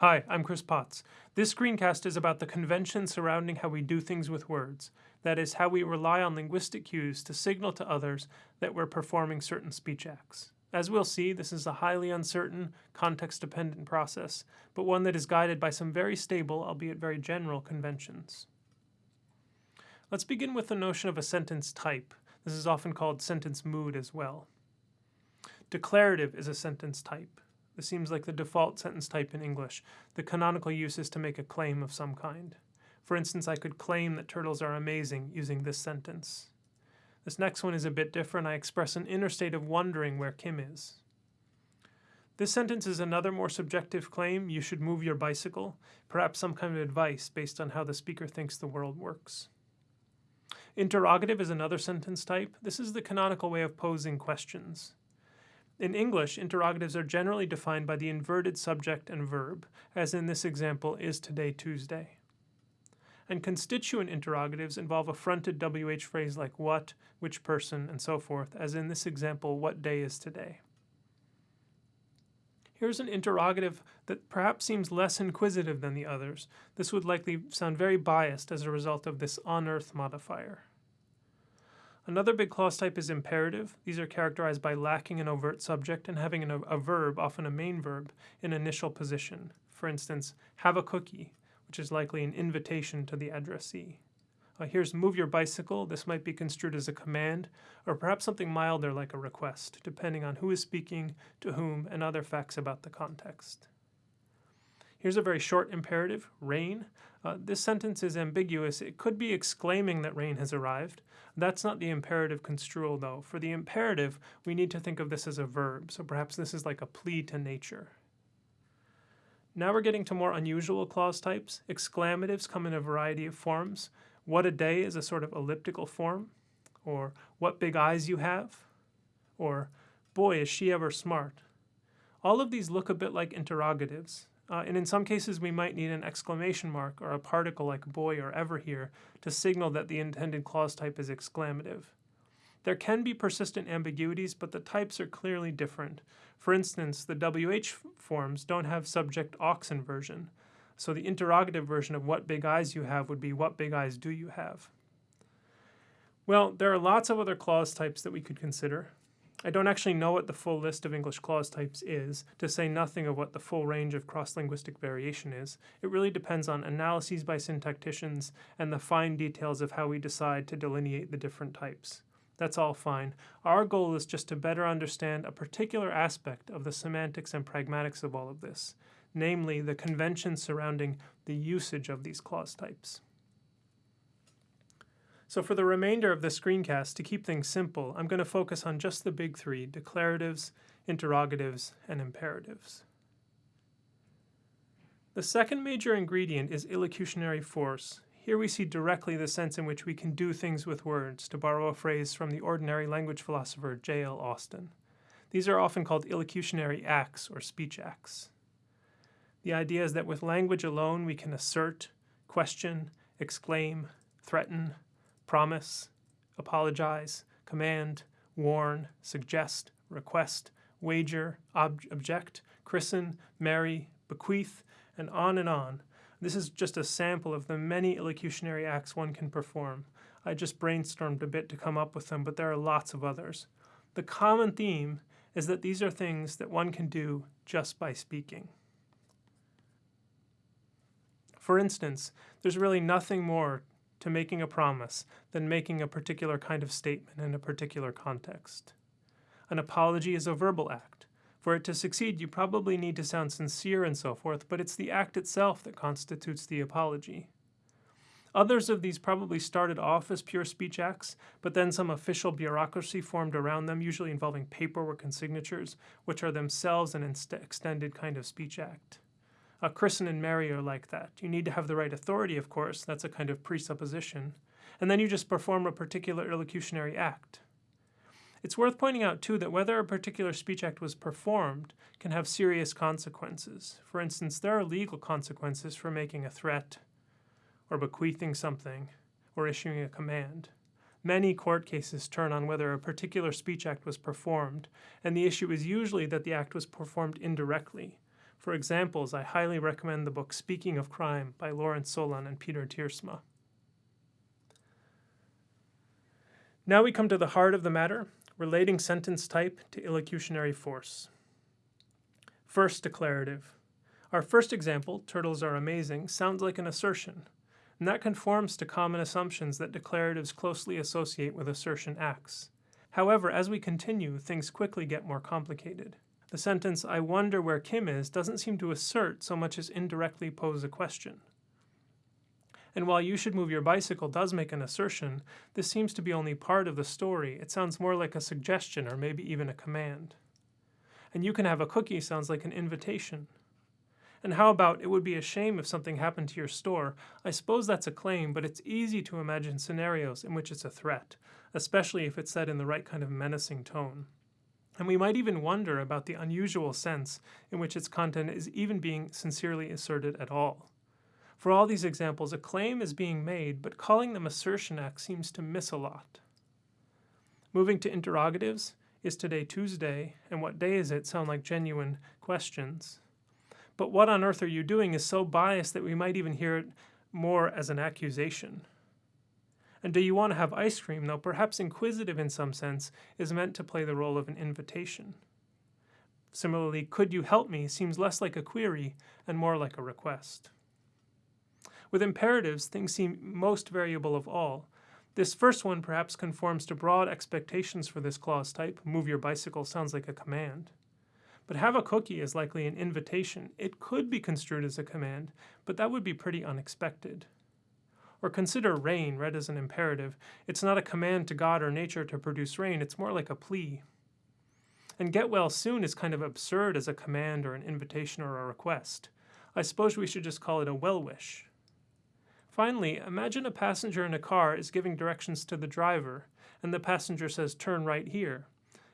Hi, I'm Chris Potts. This screencast is about the convention surrounding how we do things with words. That is, how we rely on linguistic cues to signal to others that we're performing certain speech acts. As we'll see, this is a highly uncertain, context-dependent process, but one that is guided by some very stable, albeit very general, conventions. Let's begin with the notion of a sentence type. This is often called sentence mood as well. Declarative is a sentence type. This seems like the default sentence type in English. The canonical use is to make a claim of some kind. For instance, I could claim that turtles are amazing using this sentence. This next one is a bit different. I express an inner state of wondering where Kim is. This sentence is another more subjective claim. You should move your bicycle, perhaps some kind of advice based on how the speaker thinks the world works. Interrogative is another sentence type. This is the canonical way of posing questions. In English, interrogatives are generally defined by the inverted subject and verb, as in this example, is today Tuesday. And constituent interrogatives involve a fronted WH phrase like what, which person, and so forth, as in this example, what day is today. Here's an interrogative that perhaps seems less inquisitive than the others. This would likely sound very biased as a result of this on earth modifier. Another big clause type is imperative. These are characterized by lacking an overt subject and having an, a verb, often a main verb, in initial position. For instance, have a cookie, which is likely an invitation to the addressee. Uh, here's move your bicycle. This might be construed as a command, or perhaps something milder like a request, depending on who is speaking, to whom, and other facts about the context. Here's a very short imperative, rain. Uh, this sentence is ambiguous. It could be exclaiming that rain has arrived. That's not the imperative construal, though. For the imperative, we need to think of this as a verb, so perhaps this is like a plea to nature. Now we're getting to more unusual clause types. Exclamatives come in a variety of forms. What a day is a sort of elliptical form, or what big eyes you have, or boy, is she ever smart. All of these look a bit like interrogatives, uh, and in some cases, we might need an exclamation mark or a particle like boy or ever here to signal that the intended clause type is exclamative. There can be persistent ambiguities, but the types are clearly different. For instance, the WH forms don't have subject aux inversion, so the interrogative version of what big eyes you have would be what big eyes do you have? Well, there are lots of other clause types that we could consider. I don't actually know what the full list of English clause types is, to say nothing of what the full range of cross-linguistic variation is. It really depends on analyses by syntacticians and the fine details of how we decide to delineate the different types. That's all fine. Our goal is just to better understand a particular aspect of the semantics and pragmatics of all of this, namely the conventions surrounding the usage of these clause types. So for the remainder of the screencast, to keep things simple, I'm going to focus on just the big three, declaratives, interrogatives, and imperatives. The second major ingredient is illocutionary force. Here we see directly the sense in which we can do things with words, to borrow a phrase from the ordinary language philosopher J.L. Austin. These are often called illocutionary acts or speech acts. The idea is that with language alone we can assert, question, exclaim, threaten, promise, apologize, command, warn, suggest, request, wager, ob object, christen, marry, bequeath, and on and on. This is just a sample of the many illocutionary acts one can perform. I just brainstormed a bit to come up with them, but there are lots of others. The common theme is that these are things that one can do just by speaking. For instance, there's really nothing more to making a promise than making a particular kind of statement in a particular context. An apology is a verbal act. For it to succeed, you probably need to sound sincere and so forth, but it's the act itself that constitutes the apology. Others of these probably started off as pure speech acts, but then some official bureaucracy formed around them, usually involving paperwork and signatures, which are themselves an extended kind of speech act. Uh, a christen and marry are like that. You need to have the right authority, of course, that's a kind of presupposition, and then you just perform a particular illocutionary act. It's worth pointing out, too, that whether a particular speech act was performed can have serious consequences. For instance, there are legal consequences for making a threat, or bequeathing something, or issuing a command. Many court cases turn on whether a particular speech act was performed, and the issue is usually that the act was performed indirectly, For examples, I highly recommend the book Speaking of Crime by Lawrence Solan and Peter Tiersma. Now we come to the heart of the matter, relating sentence type to illocutionary force. First declarative. Our first example, turtles are amazing, sounds like an assertion, and that conforms to common assumptions that declaratives closely associate with assertion acts. However, as we continue, things quickly get more complicated. The sentence, I wonder where Kim is, doesn't seem to assert so much as indirectly pose a question. And while you should move your bicycle does make an assertion, this seems to be only part of the story. It sounds more like a suggestion or maybe even a command. And you can have a cookie sounds like an invitation. And how about it would be a shame if something happened to your store? I suppose that's a claim, but it's easy to imagine scenarios in which it's a threat, especially if it's said in the right kind of menacing tone. And we might even wonder about the unusual sense in which its content is even being sincerely asserted at all. For all these examples, a claim is being made, but calling them assertion acts seems to miss a lot. Moving to interrogatives, is today Tuesday, and what day is it sound like genuine questions. But what on earth are you doing is so biased that we might even hear it more as an accusation. And do you want to have ice cream, though perhaps inquisitive in some sense, is meant to play the role of an invitation. Similarly, could you help me seems less like a query and more like a request. With imperatives, things seem most variable of all. This first one perhaps conforms to broad expectations for this clause type. Move your bicycle sounds like a command. But have a cookie is likely an invitation. It could be construed as a command, but that would be pretty unexpected. Or consider rain read as an imperative. It's not a command to God or nature to produce rain, it's more like a plea. And get well soon is kind of absurd as a command or an invitation or a request. I suppose we should just call it a well wish. Finally, imagine a passenger in a car is giving directions to the driver, and the passenger says, Turn right here.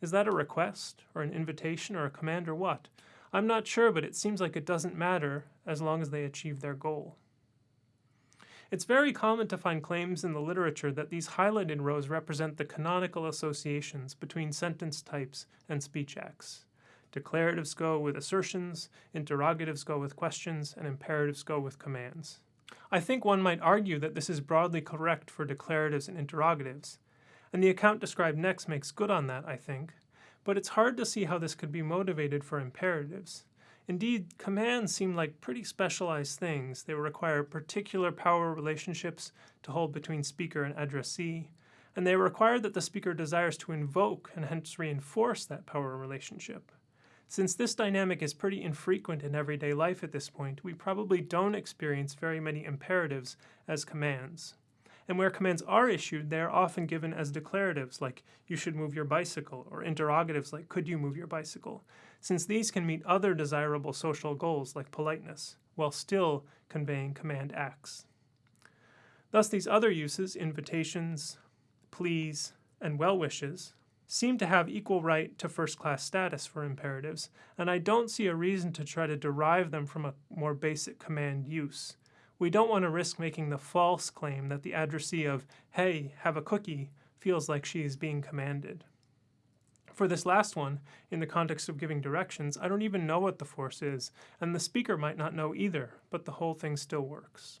Is that a request, or an invitation, or a command, or what? I'm not sure, but it seems like it doesn't matter as long as they achieve their goal. It's very common to find claims in the literature that these highlighted rows represent the canonical associations between sentence types and speech acts. Declaratives go with assertions, interrogatives go with questions, and imperatives go with commands. I think one might argue that this is broadly correct for declaratives and interrogatives, and the account described next makes good on that, I think, but it's hard to see how this could be motivated for imperatives. Indeed, commands seem like pretty specialized things. They require particular power relationships to hold between speaker and addressee, and they require that the speaker desires to invoke and hence reinforce that power relationship. Since this dynamic is pretty infrequent in everyday life at this point, we probably don't experience very many imperatives as commands. And where commands are issued, they are often given as declaratives like, you should move your bicycle, or interrogatives like, could you move your bicycle, since these can meet other desirable social goals like politeness, while still conveying command acts. Thus, these other uses, invitations, pleas, and well wishes, seem to have equal right to first class status for imperatives, and I don't see a reason to try to derive them from a more basic command use. We don't want to risk making the false claim that the addressee of, hey, have a cookie, feels like she is being commanded. For this last one, in the context of giving directions, I don't even know what the force is, and the speaker might not know either, but the whole thing still works.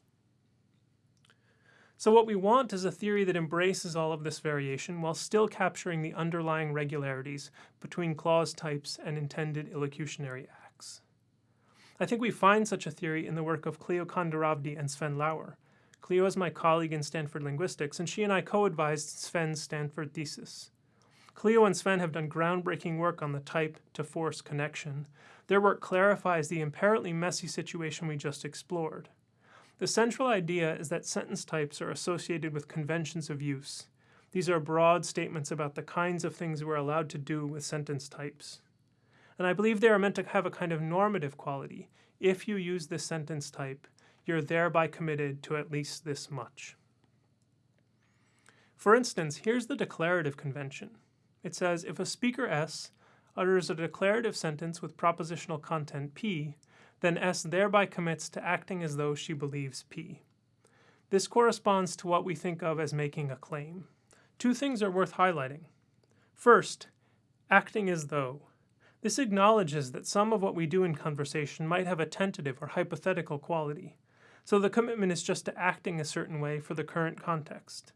So what we want is a theory that embraces all of this variation while still capturing the underlying regularities between clause types and intended illocutionary acts. I think we find such a theory in the work of Cleo Condoravdi and Sven Lauer. Cleo is my colleague in Stanford Linguistics, and she and I co-advised Sven's Stanford thesis. Cleo and Sven have done groundbreaking work on the type-to-force connection. Their work clarifies the apparently messy situation we just explored. The central idea is that sentence types are associated with conventions of use. These are broad statements about the kinds of things we're allowed to do with sentence types and I believe they are meant to have a kind of normative quality. If you use this sentence type, you're thereby committed to at least this much. For instance, here's the declarative convention. It says if a speaker S utters a declarative sentence with propositional content P, then S thereby commits to acting as though she believes P. This corresponds to what we think of as making a claim. Two things are worth highlighting. First, acting as though. This acknowledges that some of what we do in conversation might have a tentative or hypothetical quality, so the commitment is just to acting a certain way for the current context.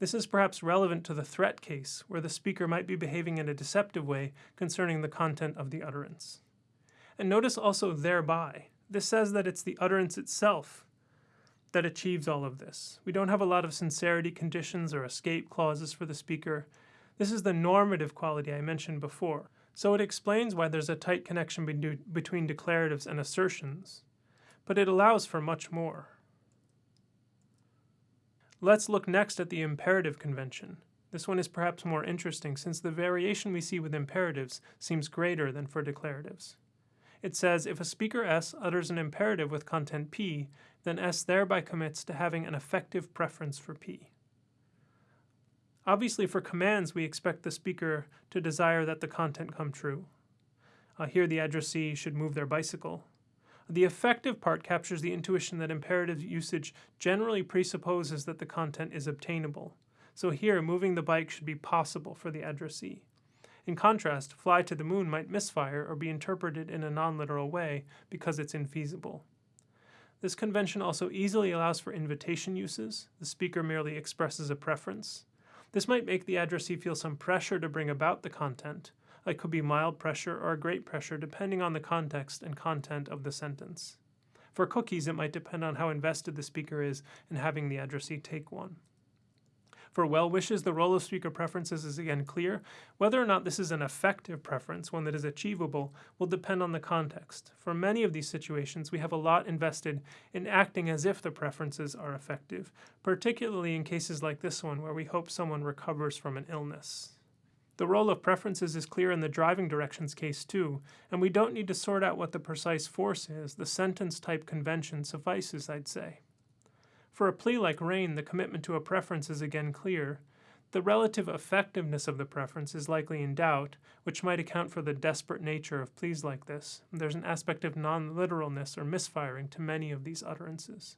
This is perhaps relevant to the threat case, where the speaker might be behaving in a deceptive way concerning the content of the utterance. And notice also thereby. This says that it's the utterance itself that achieves all of this. We don't have a lot of sincerity conditions or escape clauses for the speaker. This is the normative quality I mentioned before. So it explains why there's a tight connection be between declaratives and assertions, but it allows for much more. Let's look next at the imperative convention. This one is perhaps more interesting since the variation we see with imperatives seems greater than for declaratives. It says if a speaker S utters an imperative with content P, then S thereby commits to having an effective preference for P. Obviously, for commands, we expect the speaker to desire that the content come true. Uh, here, the addressee should move their bicycle. The effective part captures the intuition that imperative usage generally presupposes that the content is obtainable. So here, moving the bike should be possible for the addressee. In contrast, fly to the moon might misfire or be interpreted in a non-literal way because it's infeasible. This convention also easily allows for invitation uses. The speaker merely expresses a preference. This might make the addressee feel some pressure to bring about the content, it could be mild pressure or great pressure depending on the context and content of the sentence. For cookies, it might depend on how invested the speaker is in having the addressee take one. For well wishes, the role of speaker preferences is again clear. Whether or not this is an effective preference, one that is achievable, will depend on the context. For many of these situations, we have a lot invested in acting as if the preferences are effective, particularly in cases like this one where we hope someone recovers from an illness. The role of preferences is clear in the driving directions case too, and we don't need to sort out what the precise force is. The sentence type convention suffices, I'd say. For a plea like rain, the commitment to a preference is again clear. The relative effectiveness of the preference is likely in doubt, which might account for the desperate nature of pleas like this. There's an aspect of non-literalness or misfiring to many of these utterances.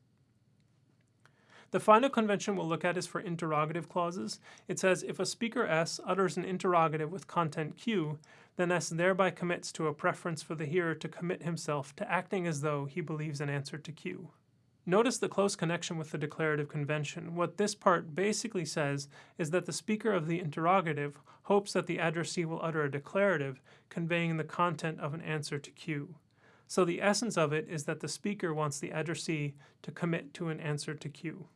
The final convention we'll look at is for interrogative clauses. It says if a speaker S utters an interrogative with content Q, then S thereby commits to a preference for the hearer to commit himself to acting as though he believes an answer to Q. Notice the close connection with the declarative convention. What this part basically says is that the speaker of the interrogative hopes that the addressee will utter a declarative conveying the content of an answer to Q. So the essence of it is that the speaker wants the addressee to commit to an answer to Q.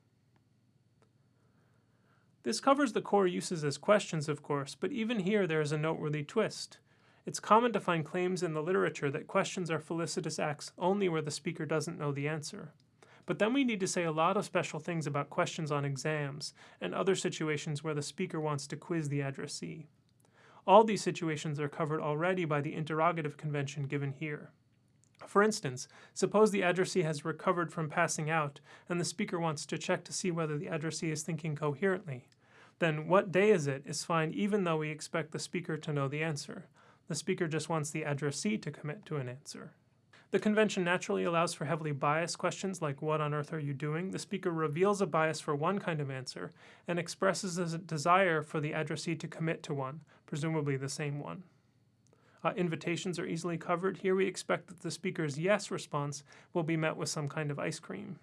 This covers the core uses as questions, of course, but even here there is a noteworthy twist. It's common to find claims in the literature that questions are felicitous acts only where the speaker doesn't know the answer. But then we need to say a lot of special things about questions on exams and other situations where the speaker wants to quiz the addressee. All these situations are covered already by the interrogative convention given here. For instance, suppose the addressee has recovered from passing out and the speaker wants to check to see whether the addressee is thinking coherently then what day is it is fine even though we expect the speaker to know the answer. The speaker just wants the addressee to commit to an answer. The convention naturally allows for heavily biased questions like what on earth are you doing? The speaker reveals a bias for one kind of answer and expresses a desire for the addressee to commit to one, presumably the same one. Uh, invitations are easily covered. Here we expect that the speaker's yes response will be met with some kind of ice cream.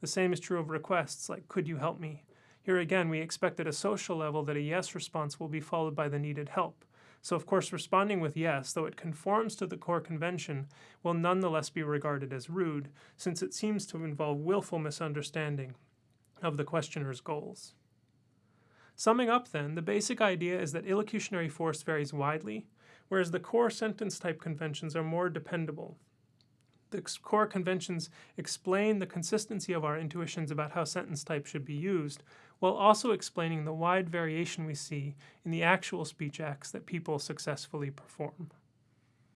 The same is true of requests like could you help me? Here again, we expect at a social level that a yes response will be followed by the needed help. So of course responding with yes, though it conforms to the core convention, will nonetheless be regarded as rude, since it seems to involve willful misunderstanding of the questioner's goals. Summing up then, the basic idea is that illocutionary force varies widely, whereas the core sentence type conventions are more dependable, the core conventions explain the consistency of our intuitions about how sentence type should be used, while also explaining the wide variation we see in the actual speech acts that people successfully perform.